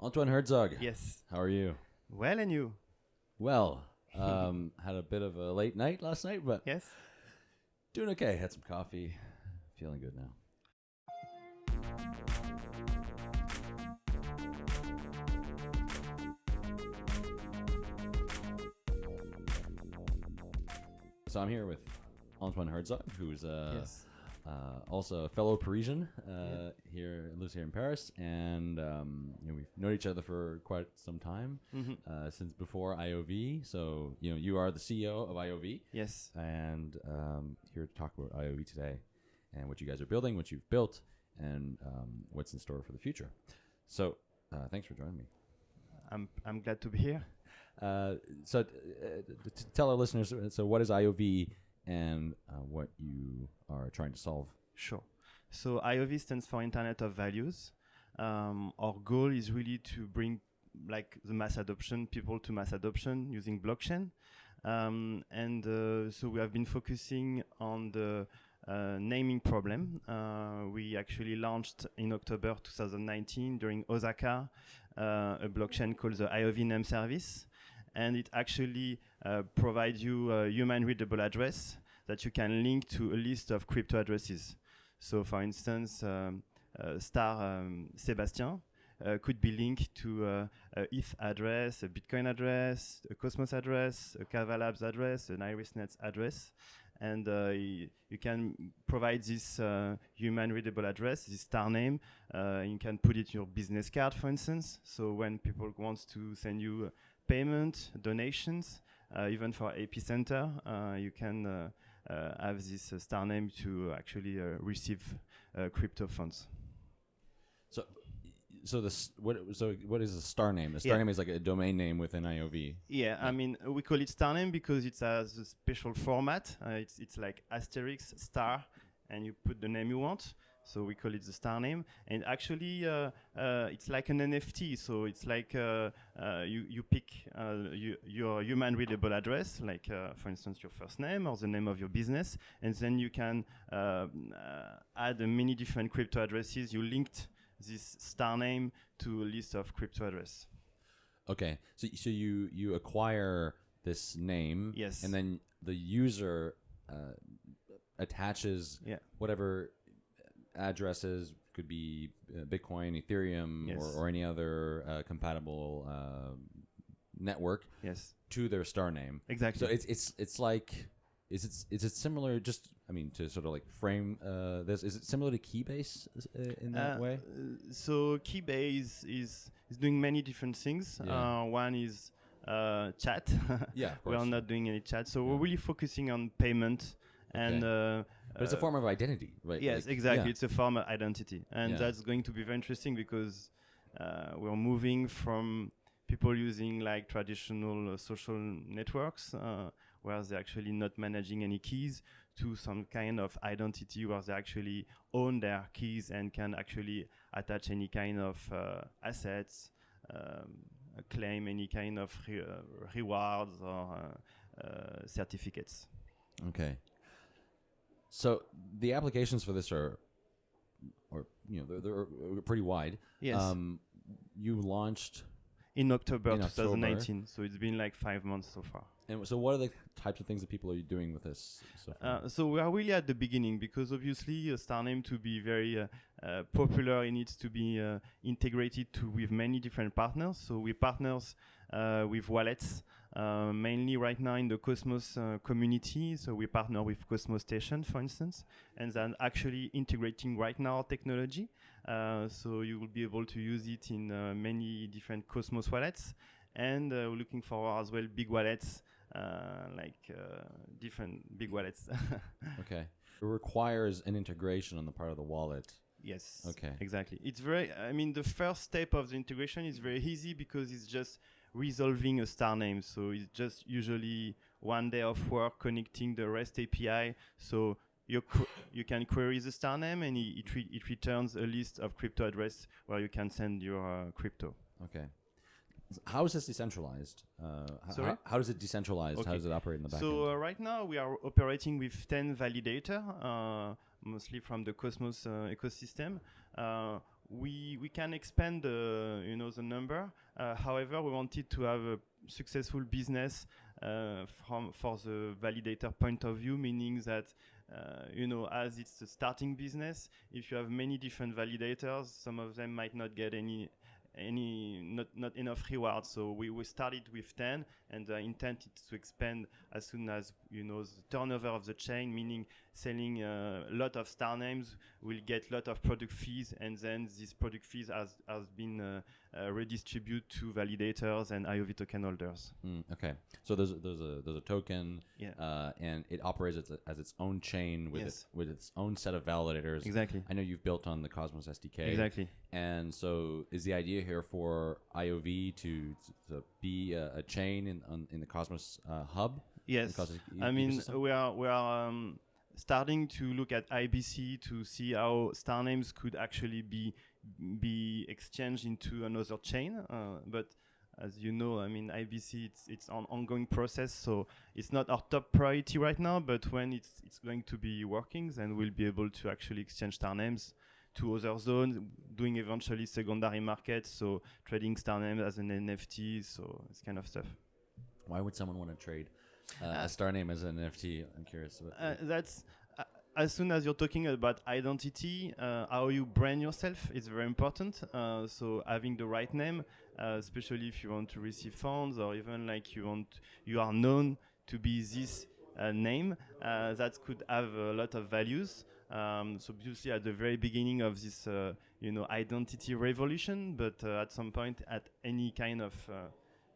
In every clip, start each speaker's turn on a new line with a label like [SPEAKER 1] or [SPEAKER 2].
[SPEAKER 1] Antoine Herzog.
[SPEAKER 2] Yes.
[SPEAKER 1] How are you?
[SPEAKER 2] Well, and you?
[SPEAKER 1] Well, um, had a bit of a late night last night, but
[SPEAKER 2] Yes.
[SPEAKER 1] doing okay. Had some coffee. Feeling good now. So I'm here with Antoine Herzog, who's uh,
[SPEAKER 2] yes.
[SPEAKER 1] Uh, also a fellow Parisian uh,
[SPEAKER 2] Yeah.
[SPEAKER 1] here, lives here in Paris, and um, you know, we've known each other for quite some time
[SPEAKER 2] hmm
[SPEAKER 1] uh, since before IOV. So you know, you are the CEO of IOV,
[SPEAKER 2] Yes.
[SPEAKER 1] and um, here to talk about IOV today and what you guys are building, what you've built, and um, what's in store for the future. So uh, thanks for joining me.
[SPEAKER 2] I'm I'm glad to be here.
[SPEAKER 1] Uh, so uh, t- t- tell our listeners. So what is IOV and uh, what you are trying to solve?
[SPEAKER 2] Sure. So IOV stands for Internet of Values. Um, our goal is really to bring like the mass adoption, people to mass adoption using blockchain. Um, and uh, so we have been focusing on the uh, naming problem. Uh, we actually launched in October 2019 during Osaka uh, a blockchain called the IOV Name Service. And it actually uh, provides you a human readable address that you can link to a list of crypto addresses. So, for instance, um, uh, star um, Sébastien uh, could be linked to uh, a ETH address, a Bitcoin address, a Cosmos address, a Kava Labs address, an IrisNet address. And uh, you can provide this uh, human readable address, this star name. Uh, you can put it in your business card, for instance. So when people want to send you uh, payment, donations, uh, even for Epicenter, uh, you can uh, uh, have this uh, star name to actually uh, receive uh, crypto funds.
[SPEAKER 1] So, so this what? So what is a star name? A star
[SPEAKER 2] Yeah.
[SPEAKER 1] name is like a domain name within IOV.
[SPEAKER 2] Yeah, I mean we call it star name because it has a special format. Uh, it's it's like asterisk star, and you put the name you want. So we call it the star name, and actually uh, uh, it's like an NFT. So it's like uh, uh, you you pick uh, you, your human readable address, like uh, for instance your first name or the name of your business, and then you can uh, uh, add many different crypto addresses. You linked this star name to a list of crypto address.
[SPEAKER 1] Okay, so so you you acquire this name,
[SPEAKER 2] Yes.
[SPEAKER 1] and then the user uh, attaches
[SPEAKER 2] Yeah.
[SPEAKER 1] whatever addresses could be uh, Bitcoin, Ethereum,
[SPEAKER 2] Yes.
[SPEAKER 1] or, or any other uh, compatible uh, network
[SPEAKER 2] Yes,
[SPEAKER 1] to their star name.
[SPEAKER 2] exactly.
[SPEAKER 1] So it's it's it's like is it is it similar? Just I mean to sort of like frame uh, this. Is it similar to Keybase uh, in that
[SPEAKER 2] Uh,
[SPEAKER 1] way?
[SPEAKER 2] so Keybase is is doing many different things.
[SPEAKER 1] Yeah.
[SPEAKER 2] Uh, one is uh, chat.
[SPEAKER 1] Yeah,
[SPEAKER 2] we are not doing any chat, so
[SPEAKER 1] Yeah.
[SPEAKER 2] we're really focusing on payment and. Uh,
[SPEAKER 1] But it's a form of identity, right?
[SPEAKER 2] Yes,
[SPEAKER 1] Like,
[SPEAKER 2] exactly.
[SPEAKER 1] yeah.
[SPEAKER 2] It's a form of identity, and
[SPEAKER 1] Yeah.
[SPEAKER 2] that's going to be very interesting because uh, we're moving from people using like traditional uh, social networks, uh, where they're actually not managing any keys, to some kind of identity where they actually own their keys and can actually attach any kind of uh, assets, um, claim any kind of re- uh, rewards or uh, uh, certificates.
[SPEAKER 1] Okay. So the applications for this are, or you know, they're, they're pretty wide.
[SPEAKER 2] Yes.
[SPEAKER 1] Um, you launched,
[SPEAKER 2] in October
[SPEAKER 1] in October.
[SPEAKER 2] 2019, so it's been like five months so far.
[SPEAKER 1] and so what are the types of things that people are doing with this? So far?
[SPEAKER 2] Uh, so we are really at the beginning because obviously a star name to be very uh, uh, popular, it needs to be uh, integrated to with many different partners. So we partners uh, with wallets, uh, mainly right now in the Cosmos uh, community. So we partner with Cosmostation, for instance, and then actually integrating right now technology. Uh, so you will be able to use it in uh, many different Cosmos wallets. And uh, we're looking for as well big wallets, uh, like uh, different big wallets.
[SPEAKER 1] okay. It requires an integration on the part of the wallet.
[SPEAKER 2] Yes.
[SPEAKER 1] Okay.
[SPEAKER 2] Exactly. It's very. I mean, the first step of the integration is very easy because it's just resolving a star name. So it's just usually one day of work connecting the REST API. So you you can query the star name and it it, re- it returns a list of crypto address where you can send your uh, crypto.
[SPEAKER 1] Okay. How is this decentralized? Uh,
[SPEAKER 2] Sorry?
[SPEAKER 1] How, how is it decentralized? How does it operate in the back
[SPEAKER 2] So uh, right now we are operating with 10 validator, uh, mostly from the Cosmos uh, ecosystem. Uh, we we can expand the you know the number. Uh, however, we wanted to have a successful business uh, from for the validator point of view, meaning that uh, you know as it's a starting business, if you have many different validators, some of them might not get any any not not enough rewards. So we, we started with 10, and the intent is to expand as soon as you know the turnover of the chain, meaning selling a lot of star names will get lot of product fees, and then these product fees has has been uh, uh, redistributed to validators and IOV token holders.
[SPEAKER 1] Mm, okay, so there's a, there's a there's a token,
[SPEAKER 2] Yeah.
[SPEAKER 1] uh, and it operates as, a, as its own chain with
[SPEAKER 2] Yes.
[SPEAKER 1] its with its own set of validators.
[SPEAKER 2] Exactly.
[SPEAKER 1] I know you've built on the Cosmos SDK.
[SPEAKER 2] Exactly.
[SPEAKER 1] And so, is the idea here for IOV to, to be a, a chain in on, in the Cosmos uh, hub?
[SPEAKER 2] Yes.
[SPEAKER 1] E-
[SPEAKER 2] I mean, we are we are um, starting to look at IBC to see how star names could actually be be exchanged into another chain. Uh, but as you know, I mean, IBC it's it's an ongoing process, so it's not our top priority right now. But when it's it's going to be working, then we'll be able to actually exchange star names to other zones, doing eventually secondary markets, so trading star names as an NFT, so this kind of stuff.
[SPEAKER 1] Why would someone want to trade uh, a star name as an NFT? I'm curious. About
[SPEAKER 2] Uh, that's uh, as soon as you're talking about identity, uh, how you brand yourself is very important. Uh, so having the right name, uh, especially if you want to receive funds or even like you want, you are known to be this uh, name, uh, that could have a lot of values. Um, so obviously at the very beginning of this, uh, you know, identity revolution, but uh, at some point at any kind of, uh,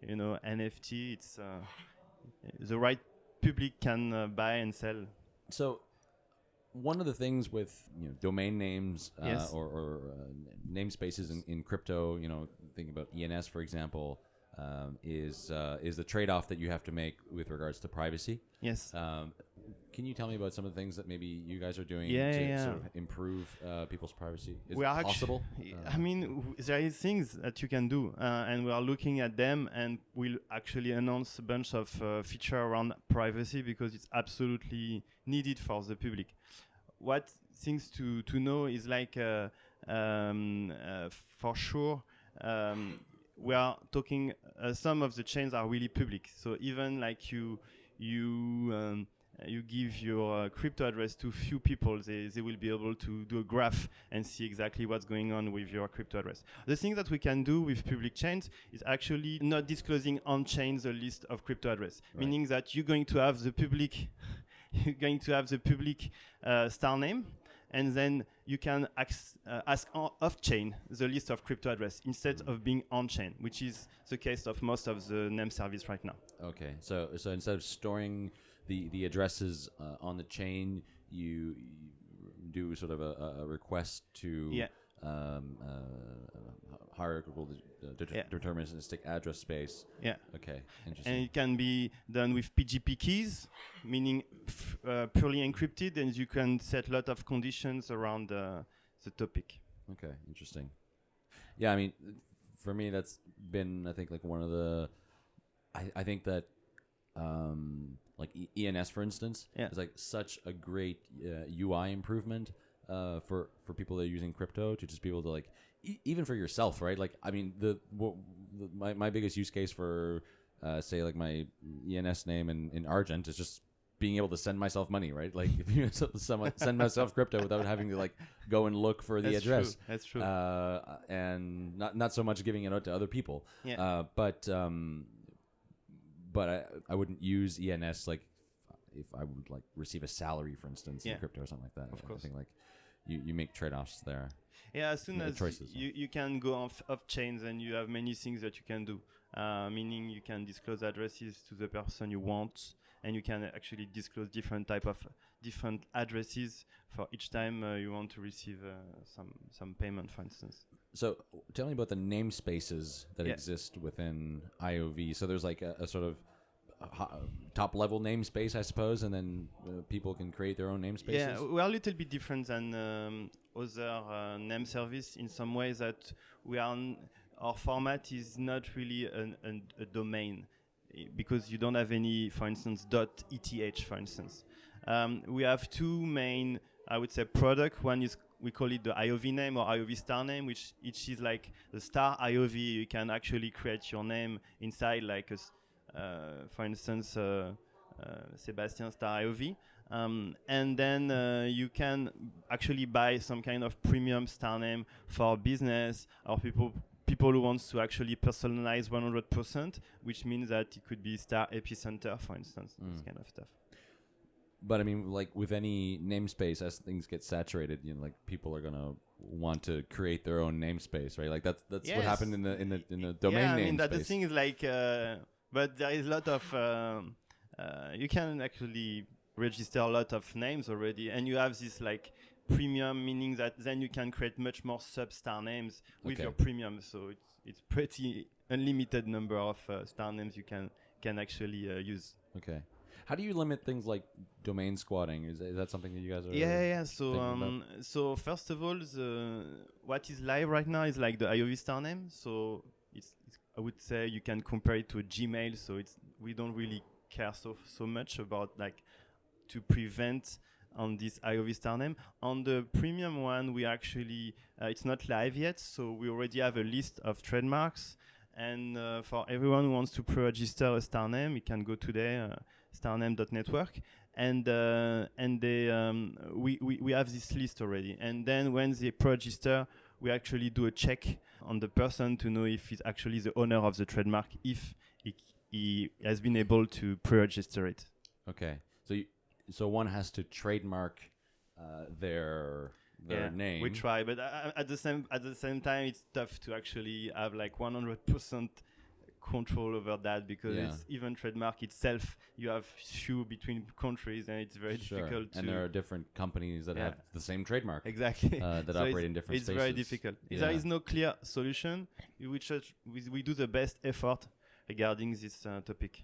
[SPEAKER 2] you know, NFT, it's uh, the right public can uh, buy and sell.
[SPEAKER 1] So, one of the things with you know domain names uh,
[SPEAKER 2] Yes.
[SPEAKER 1] or, or uh, namespaces in, in crypto, you know, thinking about ENS for example, um, is uh, is the trade off that you have to make with regards to privacy.
[SPEAKER 2] Yes.
[SPEAKER 1] Um, can you tell me about some of the things that maybe you guys are doing
[SPEAKER 2] Yeah,
[SPEAKER 1] to
[SPEAKER 2] yeah,
[SPEAKER 1] sort of improve uh, people's privacy? Is
[SPEAKER 2] we
[SPEAKER 1] it
[SPEAKER 2] are
[SPEAKER 1] possible?
[SPEAKER 2] y-
[SPEAKER 1] Uh,
[SPEAKER 2] I mean, there is things that you can do, uh, and we are looking at them, and we'll actually announce a bunch of uh, feature around privacy because it's absolutely needed for the public. What things to to know is like, uh, um, uh, for sure. Um, we are talking. Uh, some of the chains are really public, so even like you, you um, you give your uh, crypto address to few people, they, they will be able to do a graph and see exactly what's going on with your crypto address. The thing that we can do with public chains is actually not disclosing on chain the list of crypto address,
[SPEAKER 1] Right.
[SPEAKER 2] meaning that you're going to have the public, you're going to have the public uh, star name. And then you can ax- uh, ask off chain the list of crypto address instead of being on chain, which is the case of most of the name service right now.
[SPEAKER 1] Okay, so so instead of storing the the addresses uh, on the chain, you, you do sort of a, a- a request to
[SPEAKER 2] Yeah.
[SPEAKER 1] Um, uh, hierarchical de- de-
[SPEAKER 2] Yeah.
[SPEAKER 1] deterministic address space.
[SPEAKER 2] Yeah.
[SPEAKER 1] Okay, interesting.
[SPEAKER 2] and it can be done with PGP keys, meaning f- uh, purely encrypted, and you can set a lot of conditions around uh, the topic.
[SPEAKER 1] Okay, interesting. Yeah, I mean, for me, that's been I think like one of the. I, I think that, um, like e- ENS for instance,
[SPEAKER 2] Yeah.
[SPEAKER 1] is like such a great uh, UI improvement uh, for for people that are using crypto to just be able to like e- even for yourself, right? Like, I mean, the, what, the my my biggest use case for uh, say like my ENS name in, in Argent is just being able to send myself money, right? Like if you send myself crypto without having to like go and look for the
[SPEAKER 2] That's
[SPEAKER 1] address
[SPEAKER 2] True. That's true.
[SPEAKER 1] uh, and not not so much giving it out to other people.
[SPEAKER 2] Yeah.
[SPEAKER 1] Uh, but um, but I I wouldn't use ENS like if I would like receive a salary, for instance,
[SPEAKER 2] Yeah.
[SPEAKER 1] in crypto or something like that.
[SPEAKER 2] Of
[SPEAKER 1] I
[SPEAKER 2] course.
[SPEAKER 1] think like you, you make trade offs there.
[SPEAKER 2] yeah, as soon as
[SPEAKER 1] choices,
[SPEAKER 2] you, you can go off, off chains and you have many things that you can do, uh, meaning you can disclose addresses to the person you want, and you can actually disclose different type of different addresses for each time uh, you want to receive uh, some some payment, for instance.
[SPEAKER 1] So tell me about the namespaces that
[SPEAKER 2] Yeah.
[SPEAKER 1] exist within IOV. So there's like a, a sort of top level namespace, I suppose, and then uh, people can create their own namespaces.
[SPEAKER 2] Yeah, we are a little bit different than um, other uh, name service in some ways that we are. Our format is not really an, an, a domain because you don't have any, for instance, .eth, for instance. Um, we have two main, I would say, product. One is we call it the IOV name or IOV star name, which which is like the star IOV. You can actually create your name inside, like a for instance, uh, uh, Sébastien star IOV. Um, and then uh, you can actually buy some kind of premium star name for business or people people who wants to actually personalize 100%, which means that it could be star epicenter, for instance, this
[SPEAKER 1] Mm.
[SPEAKER 2] kind of stuff.
[SPEAKER 1] But I mean, like with any namespace, as things get saturated, you know, like people are gonna want to create their own namespace, right? Like that's that's what happened in the in the in the domain
[SPEAKER 2] yeah, I mean that the thing is like, uh, but there is a lot of um, uh, you can actually register a lot of names already, and you have this like premium, meaning that then you can create much more sub star names with
[SPEAKER 1] Okay.
[SPEAKER 2] your premium. So it's it's pretty unlimited number of uh, star names you can can actually uh, use.
[SPEAKER 1] okay. How do you limit things like domain squatting? Is, is that something that you guys are?
[SPEAKER 2] Yeah, yeah. So, um, so first of all, the what is live right now is like the IOV star name. So it's, it's I would say you can compare it to Gmail. So it's we don't really care so so much about like to prevent on this IOV star name. On the premium one, we actually uh, it's not live yet, so we already have a list of trademarks. And uh, for everyone who wants to pre-register a star name, you can go today uh, starname.network and uh, and they um, we, we we have this list already. And then when they pre-register, we actually do a check on the person to know if he's actually the owner of the trademark, if he, he has been able to pre-register it.
[SPEAKER 1] Okay. So you, so one has to trademark uh, their their
[SPEAKER 2] Yeah,
[SPEAKER 1] name.
[SPEAKER 2] We try, but uh, at the same at the same time, it's tough to actually have like 100% control over that because
[SPEAKER 1] Yeah.
[SPEAKER 2] it's even trademark itself. You have few between countries, and it's very
[SPEAKER 1] Sure.
[SPEAKER 2] difficult to.
[SPEAKER 1] And there are different companies that
[SPEAKER 2] Yeah.
[SPEAKER 1] have the same trademark
[SPEAKER 2] Exactly.
[SPEAKER 1] uh, that
[SPEAKER 2] So
[SPEAKER 1] operate in different
[SPEAKER 2] it's
[SPEAKER 1] spaces.
[SPEAKER 2] very difficult. There
[SPEAKER 1] Yeah.
[SPEAKER 2] is no clear solution. We, just, we, we do the best effort regarding this uh, topic.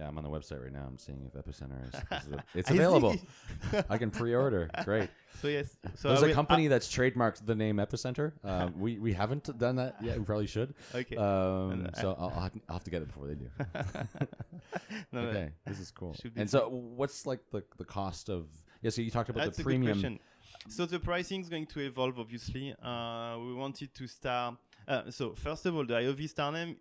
[SPEAKER 1] Yeah, I'm on the website right now. I'm seeing if Epicenter is. is a- it's
[SPEAKER 2] I
[SPEAKER 1] available. I can pre-order. Great.
[SPEAKER 2] so yes. So
[SPEAKER 1] There's
[SPEAKER 2] I
[SPEAKER 1] a
[SPEAKER 2] will-
[SPEAKER 1] company that's trademarked the name Epicenter. Um, we we haven't done that yet. We probably should.
[SPEAKER 2] okay.
[SPEAKER 1] Um,
[SPEAKER 2] uh,
[SPEAKER 1] so I'll, I'll have- to get it before they do.
[SPEAKER 2] No, no,
[SPEAKER 1] okay, this is cool. And so, what's like the the cost of? Yeah, so you talked about
[SPEAKER 2] That's
[SPEAKER 1] the
[SPEAKER 2] a good
[SPEAKER 1] premium.
[SPEAKER 2] question. So the pricing is going to evolve, obviously. Uh, we wanted to start. Uh, so first of all, the IOV star name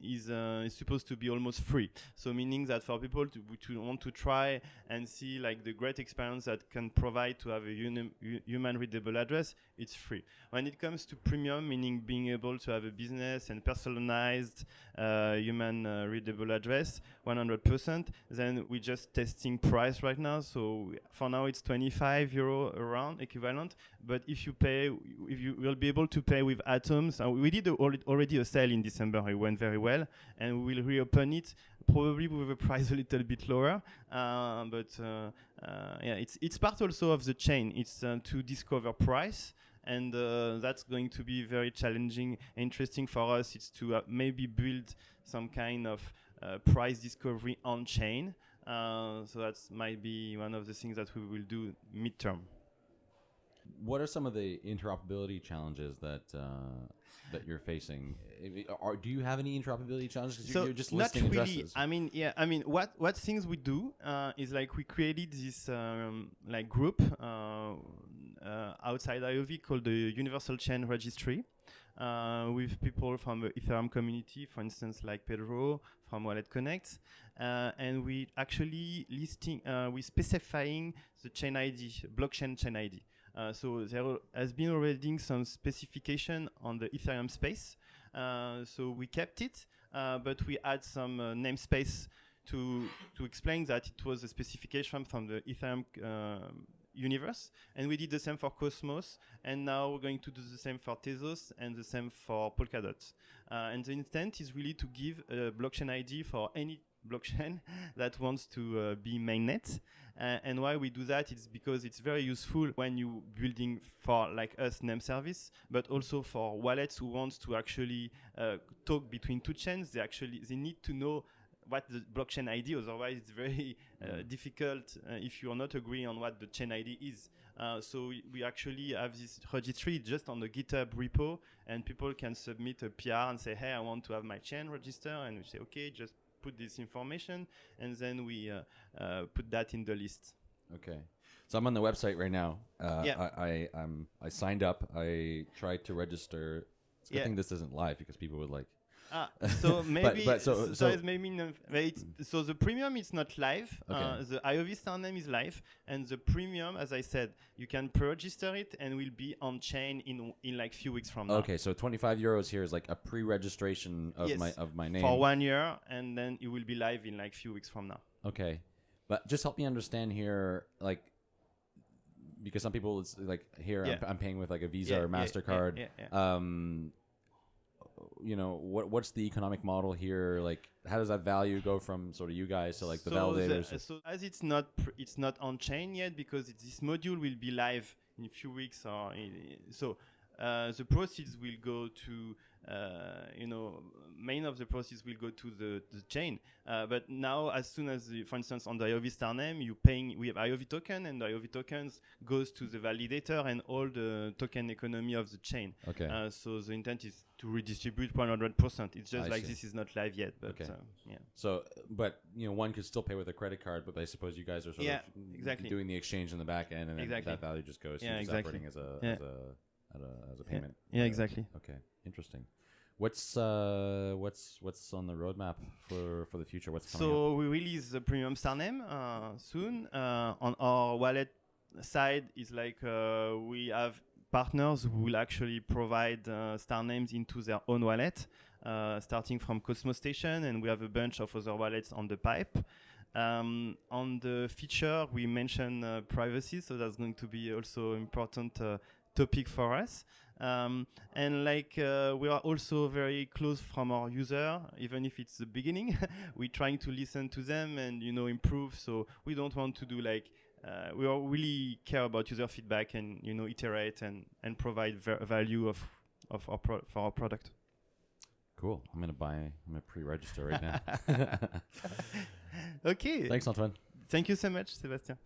[SPEAKER 2] is, uh, is supposed to be almost free. So meaning that for people to, to want to try and see like the great experience that can provide to have a uni- hu- human readable address, it's free. When it comes to premium, meaning being able to have a business and personalized uh, human uh, readable address, 100%, then we're just testing price right now. So for now, it's 25 euro around equivalent. But if you pay, if you will be able to pay with Uh, we did a, already a sale in December. It went very well, and we will reopen it probably with a price a little bit lower. Uh, but uh, uh, yeah, it's it's part also of the chain. It's uh, to discover price. And that's going to be very challenging, interesting for us. It's to maybe build some kind of price discovery on chain. So that might be one of the things that we will do midterm.
[SPEAKER 1] What are some of the interoperability challenges that uh, that you're facing? Are, do you have any interoperability challenges?
[SPEAKER 2] so
[SPEAKER 1] you're, just
[SPEAKER 2] not
[SPEAKER 1] listing
[SPEAKER 2] really.
[SPEAKER 1] addresses.
[SPEAKER 2] I mean, yeah. I mean, what what things we do uh, is like we created this um, like group uh, uh, outside IOV called the Universal Chain Registry. Uh, with people from the Ethereum community, for instance, like Pedro from WalletConnect, uh, and we actually listing, uh, we specifying the chain ID, blockchain chain ID. Uh, so there has been already some specification on the Ethereum space. Uh, so we kept it, uh, but we add some uh, namespace to to explain that it was a specification from the Ethereum um universe, and we did the same for Cosmos, and now we're going to do the same for Tezos and the same for Polkadot. Uh, and the intent is really to give a blockchain ID for any blockchain that wants to uh, be mainnet. Uh, and why we do that is because it's very useful when you building for like us name service, but also for wallets who wants to actually uh, talk between two chains. They actually they need to know what the blockchain ID. Otherwise, it's very uh, difficult uh, if you are not agreeing on what the chain ID is. Uh, so we, we actually have this registry just on the GitHub repo, and people can submit a PR and say, "Hey, I want to have my chain register," and we say, "Okay, just put this information," and then we uh, uh, put that in the list.
[SPEAKER 1] Okay. So I'm on the website right now. Uh,
[SPEAKER 2] Yeah.
[SPEAKER 1] I, I I'm I signed up. I tried to register. It's a good
[SPEAKER 2] Yeah.
[SPEAKER 1] thing this isn't live because people would like.
[SPEAKER 2] Ah, so maybe
[SPEAKER 1] but so-
[SPEAKER 2] so,
[SPEAKER 1] so-
[SPEAKER 2] there is maybe but it's, so the premium is not live. Uh, the IOV star name is live, and the premium, as I said, you can pre-register it and will be on chain in in like few weeks from now.
[SPEAKER 1] Okay, so 25 euros here is like a pre-registration of
[SPEAKER 2] Yes,
[SPEAKER 1] my of my name.
[SPEAKER 2] For one year, and then it will be live in like few weeks from now.
[SPEAKER 1] Okay, but just help me understand here, like because some people it's like here
[SPEAKER 2] Yeah.
[SPEAKER 1] I'm, I'm paying with like a Visa
[SPEAKER 2] Yeah,
[SPEAKER 1] or Mastercard.
[SPEAKER 2] yeah.
[SPEAKER 1] Um, you know what what's the economic model here? Like, how does that value go from sort of you guys to like the
[SPEAKER 2] So
[SPEAKER 1] validators?
[SPEAKER 2] so as it's not it's not on chain yet because this module will be live in a few weeks or in, so uh, the proceeds will go to uh, you know main of the proceeds will go to the, the chain uh, but now as soon as the, for instance on the IOV star name you paying we have IOV token and the IOV tokens goes to the validator and all the token economy of the chain
[SPEAKER 1] okay,
[SPEAKER 2] uh, so the intent is to redistribute 100% it's just
[SPEAKER 1] I
[SPEAKER 2] like
[SPEAKER 1] see.
[SPEAKER 2] this is not live yet but
[SPEAKER 1] Okay.
[SPEAKER 2] uh, yeah
[SPEAKER 1] so but you know one could still pay with a credit card, but I suppose you guys are sort
[SPEAKER 2] Yeah,
[SPEAKER 1] of
[SPEAKER 2] exactly.
[SPEAKER 1] doing the exchange in the back end, and
[SPEAKER 2] Exactly.
[SPEAKER 1] that value just goes
[SPEAKER 2] Yeah, exactly.
[SPEAKER 1] operating as a
[SPEAKER 2] Yeah.
[SPEAKER 1] as a as a, as a payment.
[SPEAKER 2] yeah
[SPEAKER 1] Uh,
[SPEAKER 2] exactly
[SPEAKER 1] Okay, interesting. What's uh what's what's on the roadmap for for the future? What's coming up?
[SPEAKER 2] So we release the premium star name uh, soon. Uh, on our wallet side is like uh, we have partners who will actually provide uh, star names into their own wallet, uh, starting from Cosmostation, and we have a bunch of other wallets on the pipe. Um, on the feature, we mentioned uh, privacy, so that's going to be also important uh, topic for us. Um, and like uh, we are also very close from our user, even if it's the beginning. we're trying to listen to them and you know improve. So we don't want to do like uh, we are really care about user feedback and you know iterate and and provide ver- value of of our pro- for our product.
[SPEAKER 1] Cool. I'm gonna buy. I'm gonna pre-register right now.
[SPEAKER 2] okay.
[SPEAKER 1] Thanks, Antoine.
[SPEAKER 2] Thank you so much, Sébastien.